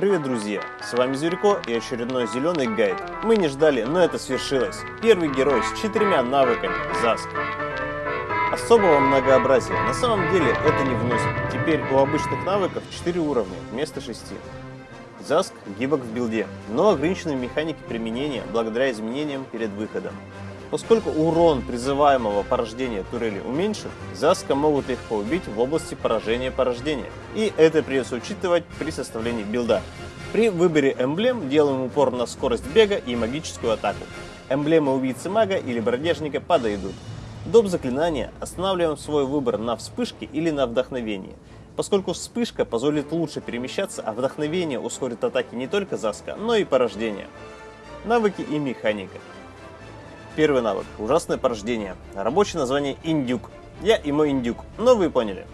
Привет, друзья! С вами Зверько и очередной зеленый гайд. Мы не ждали, но это свершилось. Первый герой с четырьмя навыками – Заск. Особого многообразия на самом деле это не вносит. Теперь у обычных навыков 4 уровня вместо 6. Заск гибок в билде, но ограничены в механике применения благодаря изменениям перед выходом. Поскольку урон призываемого порождения турели уменьшен, Заска могут легко убить в области поражения порождения, и это придется учитывать при составлении билда. При выборе эмблем делаем упор на скорость бега и магическую атаку. Эмблемы убийцы мага или бродяжника подойдут. Доп заклинания останавливаем свой выбор на вспышке или на вдохновении. Поскольку вспышка позволит лучше перемещаться, а вдохновение ускорит атаки не только Заска, но и порождения. Навыки и механика. Первый навык. Ужасное порождение. Рабочее название Индюк. Я и мой Индюк. Но вы поняли.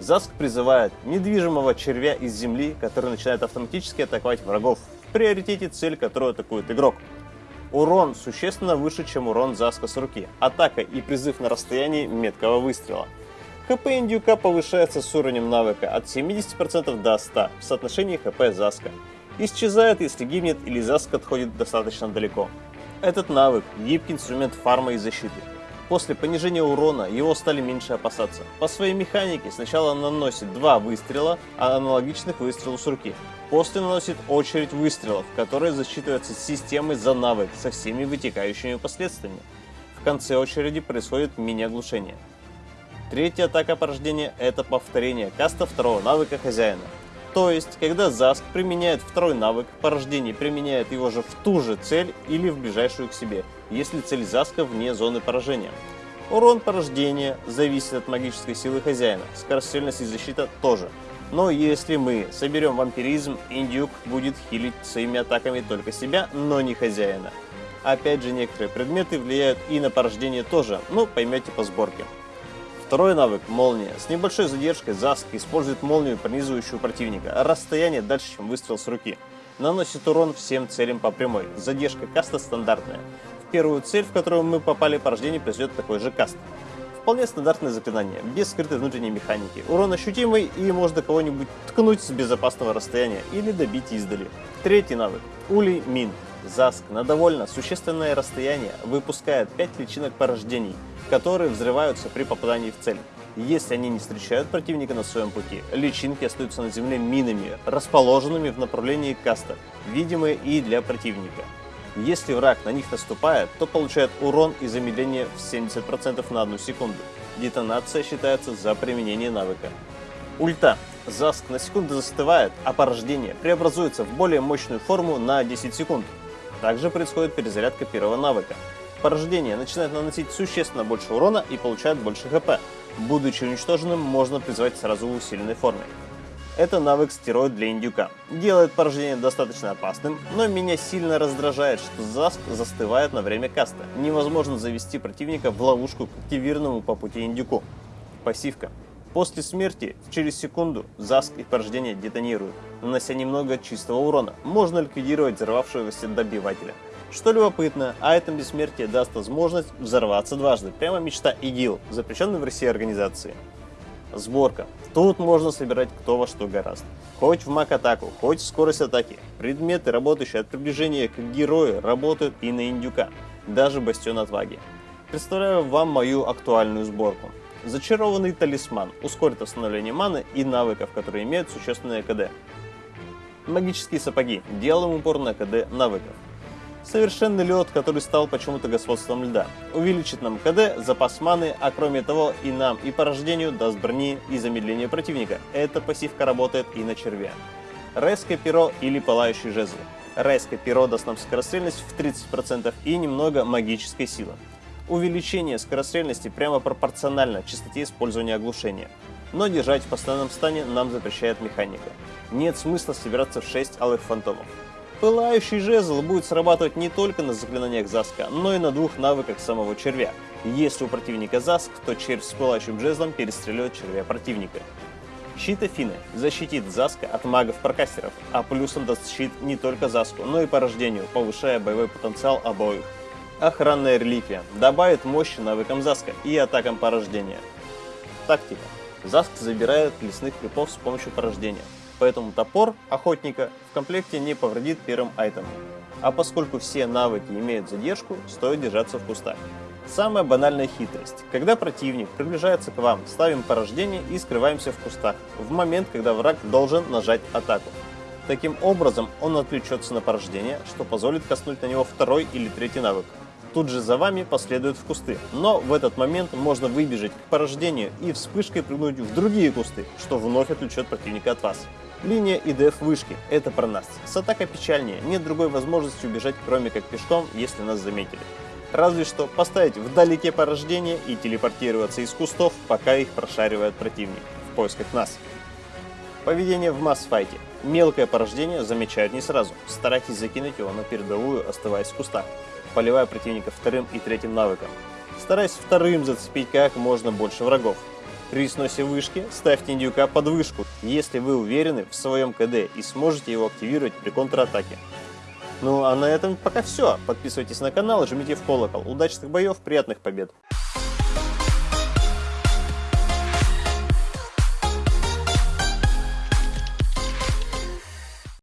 Заск призывает недвижимого червя из земли, который начинает автоматически атаковать врагов. В приоритете цель, которую атакует игрок. Урон существенно выше, чем урон Заска с руки. Атака и призыв на расстоянии меткого выстрела. ХП индюка повышается с уровнем навыка от 70% до 100% в соотношении ХП Заска. Исчезает, если гибнет или Заск отходит достаточно далеко. Этот навык – гибкий инструмент фарма и защиты. После понижения урона его стали меньше опасаться. По своей механике сначала наносит два выстрела, а аналогичных выстрелу с руки. После наносит очередь выстрелов, которая засчитывается системой за навык со всеми вытекающими последствиями. В конце очереди происходит мини-оглушение. Третья атака порождения – это повторение каста второго навыка хозяина. То есть, когда Заск применяет второй навык, порождение применяет его же в ту же цель или в ближайшую к себе, если цель Заска вне зоны поражения. Урон порождения зависит от магической силы хозяина, скорострельность и защита тоже. Но если мы соберем вампиризм, индюк будет хилить своими атаками только себя, но не хозяина. Опять же, некоторые предметы влияют и на порождение тоже, но поймете по сборке. Второй навык – молния. С небольшой задержкой Заск использует молнию, пронизывающую противника. Расстояние дальше, чем выстрел с руки. Наносит урон всем целям по прямой. Задержка каста стандартная. В первую цель, в которую мы попали, порождение произведет такой же каст. Вполне стандартное заклинание, без скрытой внутренней механики. Урон ощутимый и можно кого-нибудь ткнуть с безопасного расстояния или добить издали. Третий навык – Улей Мин. Заск на довольно существенное расстояние выпускает 5 личинок порождений – которые взрываются при попадании в цель. Если они не встречают противника на своем пути, личинки остаются на земле минами, расположенными в направлении каста, видимые и для противника. Если враг на них наступает, то получает урон и замедление в 70% на одну секунду. Детонация считается за применение навыка. Ульта. Заск на секунду застывает, а порождение преобразуется в более мощную форму на 10 секунд. Также происходит перезарядка первого навыка порождение начинает наносить существенно больше урона и получает больше хп. Будучи уничтоженным, можно призвать сразу в усиленной форме. Это навык стероид для индюка. Делает порождение достаточно опасным, но меня сильно раздражает, что заск застывает на время каста. Невозможно завести противника в ловушку к активированному по пути индюку. Пассивка. После смерти через секунду заск и порождение детонируют, нанося немного чистого урона. Можно ликвидировать взорвавшегося добивателя. Что любопытно, айтем бессмертия даст возможность взорваться дважды. Прямо мечта ИГИЛ, запрещенной в России организации. Сборка. Тут можно собирать кто во что гораздо. Хоть в маг-атаку, хоть в скорость атаки. Предметы, работающие от приближения к герою, работают и на индюка. Даже бастион отваги. Представляю вам мою актуальную сборку. Зачарованный талисман ускорит восстановление маны и навыков, которые имеют существенное КД. Магические сапоги. Делаем упор на КД навыков. Совершенный лед, который стал почему-то господством льда. Увеличит нам КД, запас маны, а кроме того и нам и по рождению даст брони и замедление противника. Эта пассивка работает и на червя. Райское перо или пылающий жезл. Райское перо даст нам скорострельность в 30% и немного магической силы. Увеличение скорострельности прямо пропорционально частоте использования оглушения. Но держать в постоянном стане нам запрещает механика. Нет смысла собираться в 6 алых фантомов. Пылающий жезл будет срабатывать не только на заклинаниях Заска, но и на двух навыках самого червя. Если у противника Заск, то червь с пылающим жезлом перестреливает червя противника. Щит Афины защитит Заска от магов-прокастеров, а плюсом даст щит не только Заску, но и порождению, повышая боевой потенциал обоих. Охранная реликвия добавит мощи навыкам Заска и атакам порождения. Тактика. Заск забирает лесных крипов с помощью порождения, поэтому топор охотника в комплекте не повредит первым айтемом. А поскольку все навыки имеют задержку, стоит держаться в кустах. Самая банальная хитрость. Когда противник приближается к вам, ставим порождение и скрываемся в кустах, в момент, когда враг должен нажать атаку. Таким образом, он отвлечется на порождение, что позволит коснуть на него второй или третий навык. Тут же за вами последуют в кусты, но в этот момент можно выбежать к порождению и вспышкой прыгнуть в другие кусты, что вновь отвлечет противника от вас. Линия и деф вышки – это про нас. С атакой печальнее, нет другой возможности убежать, кроме как пешком, если нас заметили. Разве что поставить вдалеке порождение и телепортироваться из кустов, пока их прошаривает противник в поисках нас. Поведение в масс-файте. Мелкое порождение замечают не сразу. Старайтесь закинуть его на передовую, оставаясь в кустах, поливая противника вторым и третьим навыком. Стараясь вторым зацепить как можно больше врагов. При сносе вышки ставьте индюка под вышку, если вы уверены в своем КД и сможете его активировать при контратаке. Ну а на этом пока все. Подписывайтесь на канал и жмите в колокол. Удачных боев, приятных побед!